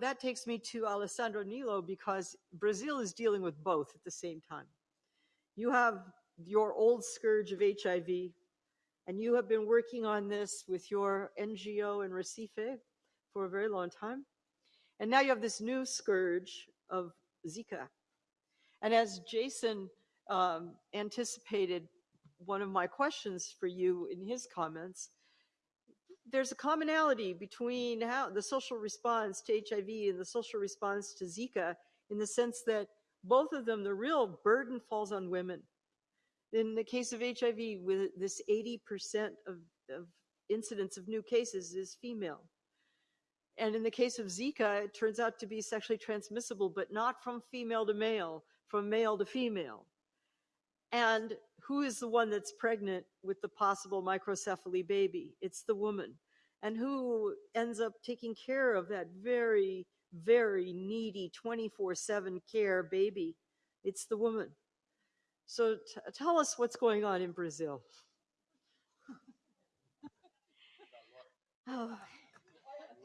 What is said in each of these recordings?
that takes me to Alessandra Nilo because Brazil is dealing with both at the same time. You have your old scourge of HIV, and you have been working on this with your NGO in Recife for a very long time. And now you have this new scourge of Zika. And as Jason um, anticipated one of my questions for you in his comments, there's a commonality between how the social response to HIV and the social response to Zika in the sense that both of them, the real burden falls on women. In the case of HIV, with this 80% of, of incidence of new cases is female. And in the case of Zika, it turns out to be sexually transmissible, but not from female to male, from male to female. And who is the one that's pregnant with the possible microcephaly baby? It's the woman. And who ends up taking care of that very, very needy 24 7 care baby? It's the woman. So t- tell us what's going on in Brazil. Oh,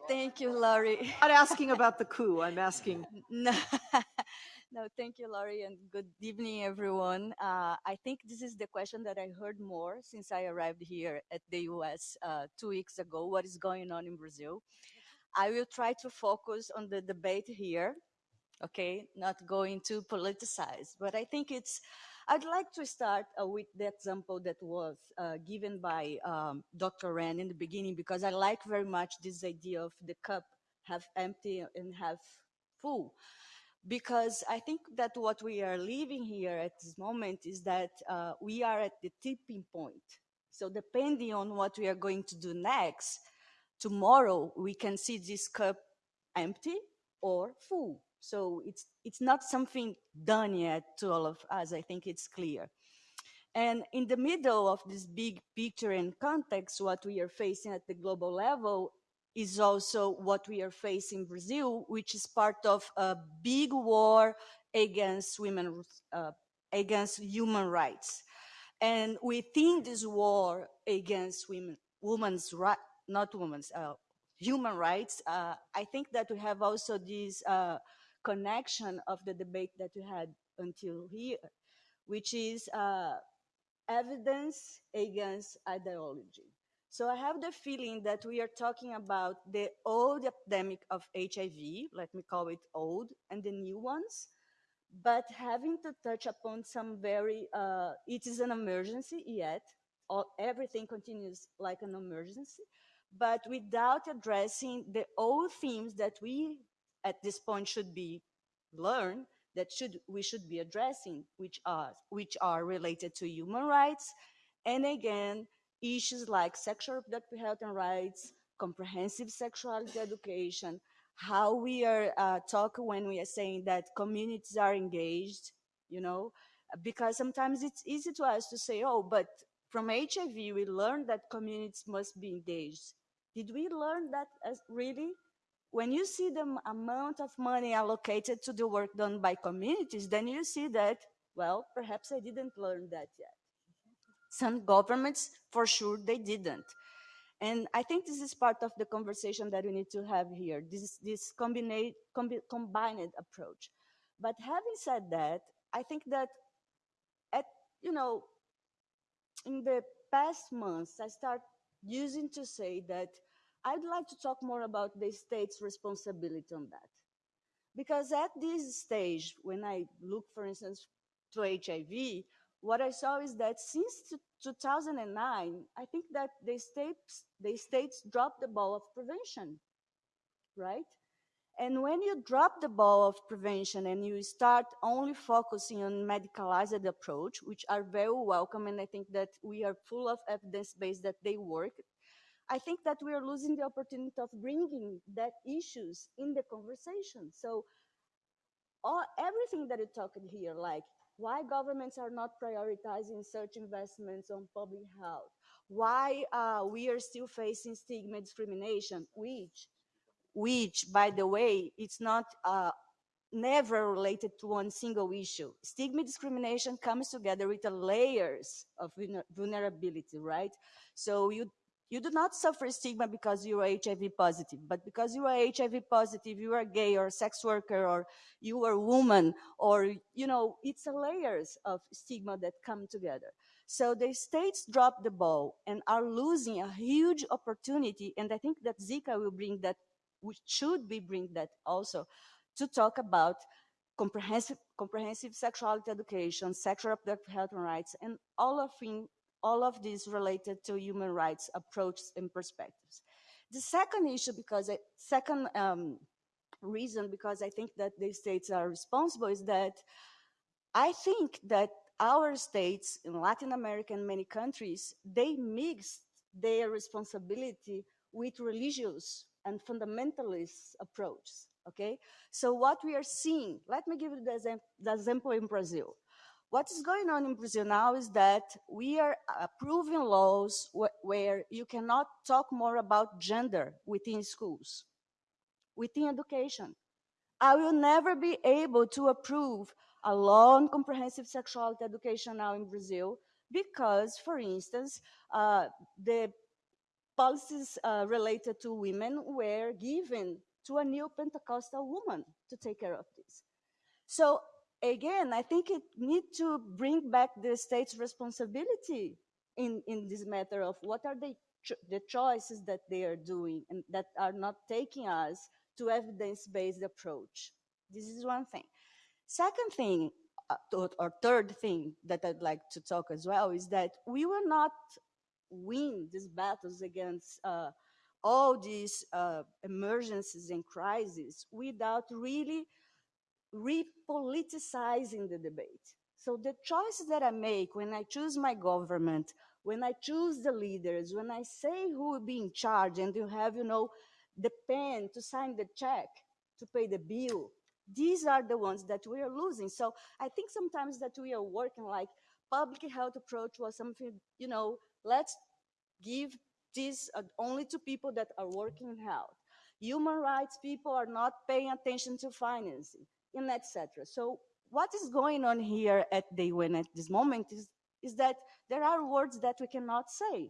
thank you, Laurie. I'm not asking about the coup, I'm asking. No, no, thank you, Laurie, and good evening, everyone. Uh, I think this is the question that I heard more since I arrived here at the US uh, two weeks ago. What is going on in Brazil? I will try to focus on the debate here, okay, not going to politicize, but I think it's I'd like to start uh, with the example that was uh, given by um, Dr. Ren in the beginning, because I like very much this idea of the cup half empty and half full. Because I think that what we are living here at this moment is that uh, we are at the tipping point. So depending on what we are going to do next, tomorrow we can see this cup empty or full. So it's, it's not something done yet to all of us. I think it's clear. And in the middle of this big picture and context, what we are facing at the global level is also what we are facing in Brazil, which is part of a big war against women, uh, against human rights. And within this war against women, women's right, not women's, uh, human rights, uh, I think that we have also this uh, connection of the debate that we had until here, which is uh, evidence against ideology. So I have the feeling that we are talking about the old epidemic of HIV, let me call it old, and the new ones, but having to touch upon some very, uh, it is an emergency yet, everything continues like an emergency, but without addressing the old themes that we at this point should be learned that should we should be addressing, which are which are related to human rights, and again issues like sexual reproductive health and rights, comprehensive sexuality education, how we are uh, talking when we are saying that communities are engaged, you know, because sometimes it's easy to us to say, oh, but from HIV we learned that communities must be engaged. Did we learn that as really? when you see the amount of money allocated to the work done by communities, then you see that, well, perhaps I didn't learn that yet. Some governments, for sure, they didn't. And I think this is part of the conversation that we need to have here, this, this combined, combined approach. But having said that, I think that, at, you know, in the past months, I start using to say that I'd like to talk more about the state's responsibility on that. Because at this stage, when I look, for instance, to HIV, what I saw is that since 2009, I think that the states, the states dropped the ball of prevention, right? And when you drop the ball of prevention and you start only focusing on medicalized approach, which are very welcome, and I think that we are full of evidence base that they work, I think that we are losing the opportunity of bringing that issues in the conversation. So all, everything that you talked here, like why governments are not prioritizing such investments on public health, why uh, we are still facing stigma discrimination, which, which by the way, it's not uh, never related to one single issue. Stigma discrimination comes together with the layers of vulnerability, right? So you You do not suffer stigma because you are HIV positive, but because you are HIV positive, you are gay or sex worker or you are a woman or, you know, it's a layers of stigma that come together. So the states drop the ball and are losing a huge opportunity. And I think that Zika will bring that, we should be bring that also to talk about comprehensive, comprehensive sexuality education, sexual reproductive health and rights, and all of, in, all of these related to human rights approaches and perspectives. The second issue, because I, second um, reason, because I think that the states are responsible, is that I think that our states in Latin America and many countries, they mixed their responsibility with religious and fundamentalist approaches, okay? So what we are seeing, let me give you the, the example in Brazil. What is going on in Brazil now is that we are approving laws wh where you cannot talk more about gender within schools, within education. I will never be able to approve a law on comprehensive sexuality education now in Brazil because, for instance, uh, the policies uh, related to women were given to a new Pentecostal woman to take care of this. So again, I think it needs to bring back the state's responsibility in, in this matter of what are the, cho the choices that they are doing and that are not taking us to evidence-based approach. This is one thing. Second thing, uh, or third thing that I'd like to talk as well is that we will not win these battles against uh, all these uh, emergencies and crises without really repoliticizing the debate. So the choices that I make when I choose my government, when I choose the leaders, when I say who will be in charge and you have, you know, the pen to sign the check, to pay the bill, these are the ones that we are losing. So I think sometimes that we are working like public health approach was something, you know, let's give this uh, only to people that are working in health. Human rights people are not paying attention to financing and etc. So what is going on here at the UN at this moment is, is that there are words that we cannot say,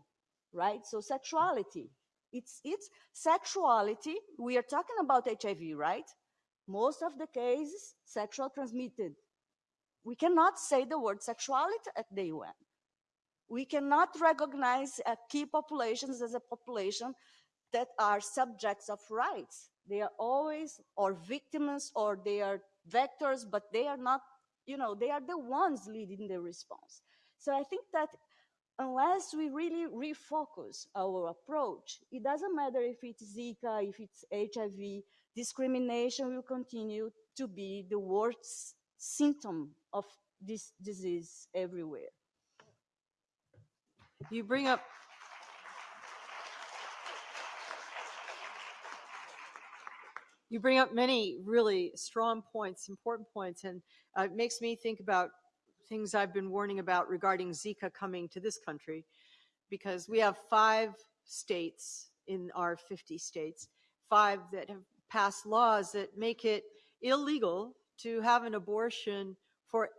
right? So sexuality, it's, it's sexuality. We are talking about HIV, right? Most of the cases, sexual transmitted. We cannot say the word sexuality at the UN. We cannot recognize uh, key populations as a population that are subjects of rights. They are always or victims or they are vectors, but they are not, you know, they are the ones leading the response. So I think that unless we really refocus our approach, it doesn't matter if it's Zika, if it's HIV, discrimination will continue to be the worst symptom of this disease everywhere. You bring up you bring up many really strong points, important points, and uh, it makes me think about things I've been warning about regarding Zika coming to this country, because we have five states in our 50 states, five that have passed laws that make it illegal to have an abortion for